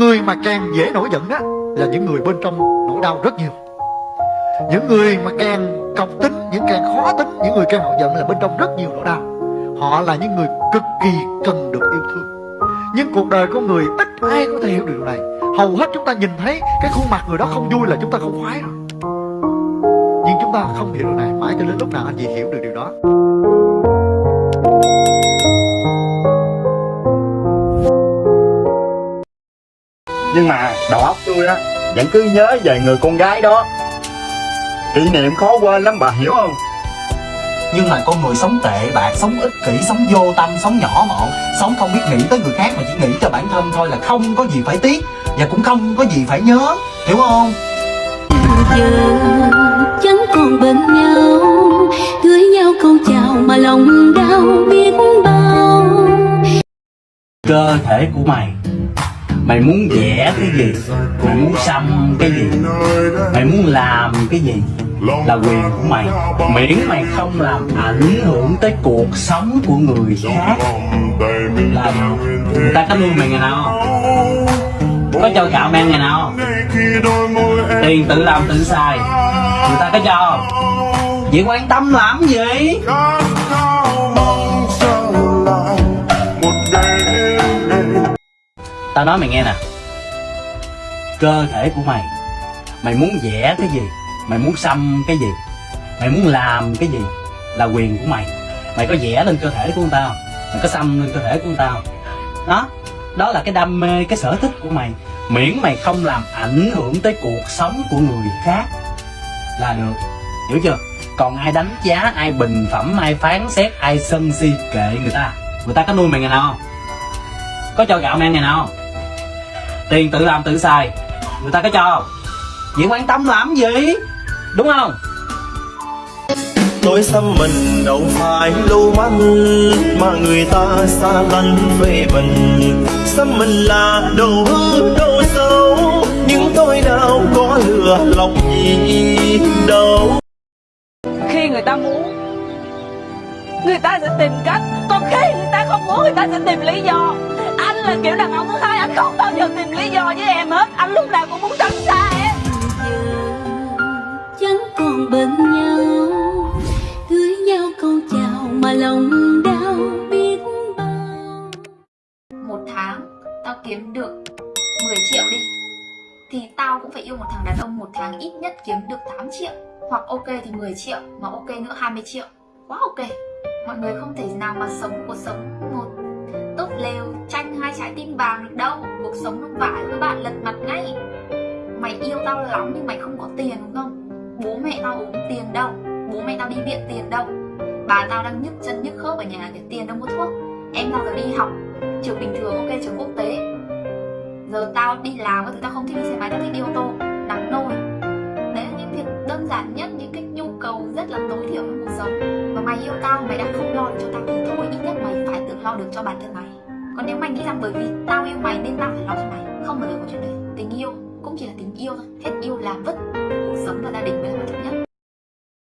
người mà càng dễ nổi giận đó là những người bên trong nỗi đau rất nhiều. Những người mà càng cọc tính, những càng khó tính, những người càng nổi giận là bên trong rất nhiều nỗi đau. Họ là những người cực kỳ cần được yêu thương. Nhưng cuộc đời của người ít ai có thể hiểu được điều này. Hầu hết chúng ta nhìn thấy cái khuôn mặt người đó không vui là chúng ta không khoái rồi nhưng chúng ta không hiểu điều này. Mãi cho đến lúc nào anh chị hiểu được điều đó. Nhưng mà đầu óc tôi á Vẫn cứ nhớ về người con gái đó. Kỷ niệm khó quên lắm bà hiểu không? Nhưng mà con người sống tệ bạc sống ích kỷ sống vô tâm sống nhỏ mọn sống không biết nghĩ tới người khác mà chỉ nghĩ cho bản thân thôi là không có gì phải tiếc và cũng không có gì phải nhớ hiểu không? Giờ chẳng còn bên nhau gửi nhau câu chào mà lòng đau biết bao. Cơ thể của mày mày muốn vẽ cái gì mày muốn xăm cái gì. Mày muốn làm cái gì là quyền của mày. Miễn mày không làm ảnh hưởng tới cuộc sống của người khác. Là người ta có nuôi mày ngày nào? Không có cho gạo men ngày nào? Không tiền tự làm tự xài. Người ta có cho vậy quan tâm làm gì? Tao nói mày nghe nè. Cơ thể của mày mày muốn vẽ cái gì? Mày muốn xăm cái gì? Mày muốn làm cái gì là quyền của mày? Mày có vẽ lên cơ thể của người ta không? Mày có xăm lên cơ thể của người ta không? Đó đó là cái đam mê, cái sở thích của mày. Miễn mày không làm ảnh hưởng tới cuộc sống của người khác là được. Hiểu chưa? Còn ai đánh giá, ai bình phẩm, ai phán xét, ai sân si kệ người ta? Người ta có nuôi mày ngày nào không? Có cho gạo mày ngày nào không? Tiền tự làm tự xài. Người ta có cho không? Vậy quan tâm làm gì? Đúng không? Tôi xăm mình đâu phải lưu manh Mà người ta xa lánh phê bình Xăm mình là đồ hư đồ xấu Nhưng tôi đâu có lừa lòng gì đâu. Khi người ta muốn người ta sẽ tìm cách. Còn khi người ta không muốn người ta sẽ tìm lý do. Anh là kiểu đàn ông thứ hai anh không bao giờ tìm một tháng, tao kiếm được 10 triệu đi. Thì tao cũng phải yêu một thằng đàn ông một tháng, ít nhất kiếm được 8 triệu. Hoặc ok thì 10 triệu, mà ok nữa 20 triệu. Quá ok. Mọi người không thể nào mà sống cuộc sống một tốt lều tranh hai trái tim vàng được đâu. Cuộc sống nó vãi với bạn lật mặt ngay. Mày yêu tao lắm nhưng mày không có tiền, đúng không? Bố mẹ tao ốm tiền đâu. Bố mẹ tao đi viện tiền đâu. Bà tao đang nhức chân nhức khớp ở nhà để tiền đâu mua thuốc. Em tao giờ đi học? Trường bình thường ok, trường quốc tế. Giờ tao đi làm các thứ, tao không thích đi xe máy, tao thích đi ô tô. Nắng nôi. Đấy là những việc đơn giản nhất, những cái nhu cầu rất là tối thiểu trong cuộc sống. Và mày yêu tao, mày đã không lo được cho tao thì thôi, ít nhất mày phải tự lo được cho bản thân mày. Còn nếu mày nghĩ rằng bởi vì tao yêu mày nên tao phải lo cho mày, không bao giờ có chuyện đấy. Tình yêu cũng chỉ là tình yêu thôi. Hết yêu là vứt cuộc sống và gia đình mới là quan trọng nhất.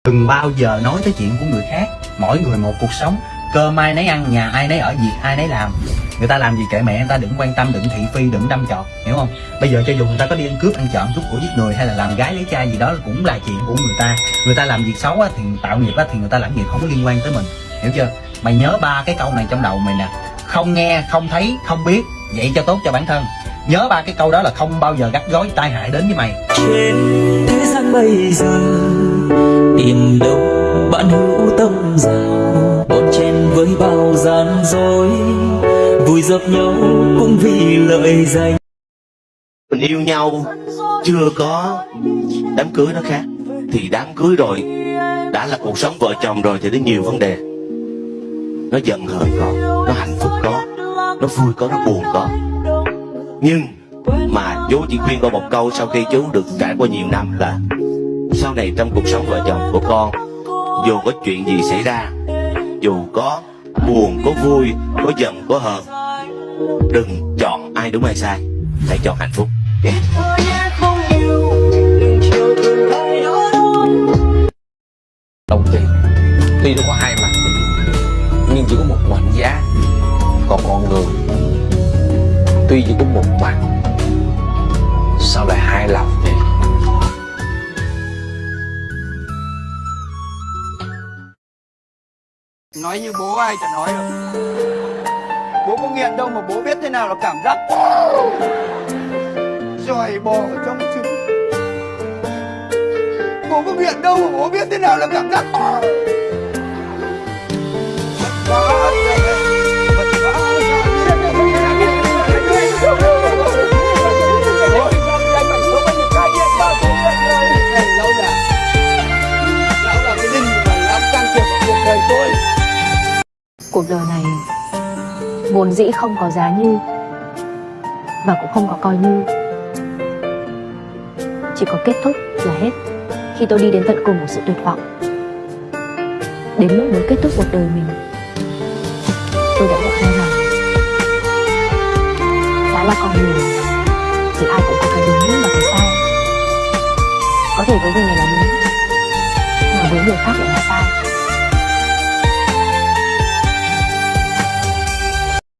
Đừng bao giờ nói tới chuyện của người khác. Mỗi người một cuộc sống cơm ai nấy ăn nhà ai nấy ở việc ai nấy làm. Người ta làm gì kệ mẹ người ta đừng quan tâm đừng thị phi đừng đâm chọt hiểu không? Bây giờ cho dù người ta có đi ăn cướp ăn trộm cướp của giết người hay là làm gái lấy trai gì đó cũng là chuyện của người ta. Người ta làm việc xấu á, thì tạo nghiệp á, thì người ta làm nghiệp không có liên quan tới mình hiểu chưa? Mày nhớ ba cái câu này trong đầu mày nè. Không nghe không thấy không biết vậy cho tốt cho bản thân. Nhớ ba cái câu đó là không bao giờ gắt gói tai hại đến với mày. Trên thế gian bây giờ Tìm đâu bạn hữu tâm giàu với bao gian dối, Vui dập nhau cũng vì lợi danh. Mình yêu nhau chưa có đám cưới nó khác, thì đám cưới rồi đã là cuộc sống vợ chồng rồi, thì đến nhiều vấn đề. Nó giận hờn có nó hạnh phúc có, nó vui có, nó buồn có. Nhưng mà chú chỉ khuyên con một câu sau khi chú được trải qua nhiều năm là, sau này trong cuộc sống vợ chồng của con, dù có chuyện gì xảy ra dù có buồn, có vui, có giận, có hờn, đừng chọn ai đúng ai sai. Hãy chọn hạnh phúc. Đồng tiền. Tuy nó có hai mặt nhưng chỉ có một mệnh giá. Còn con người, tuy chỉ có một mặt lại hai lộc nói như bố ai chẳng nói được. Bố có nghiện đâu mà bố biết thế nào là cảm giác. Rồi bò trong trứng. Bố có nghiện đâu mà bố biết thế nào là cảm giác. Cuộc đời này. Vốn dĩ không có giá như và cũng không có coi như. Chỉ có kết thúc là hết. Khi tôi đi đến tận cùng của sự tuyệt vọng, đến lúc muốn kết thúc cuộc đời mình, tôi đã nhận ra rằng đã là con người thì ai cũng có cái đúng và cái sai có thể với người này là đúng mà với người khác lại là sai.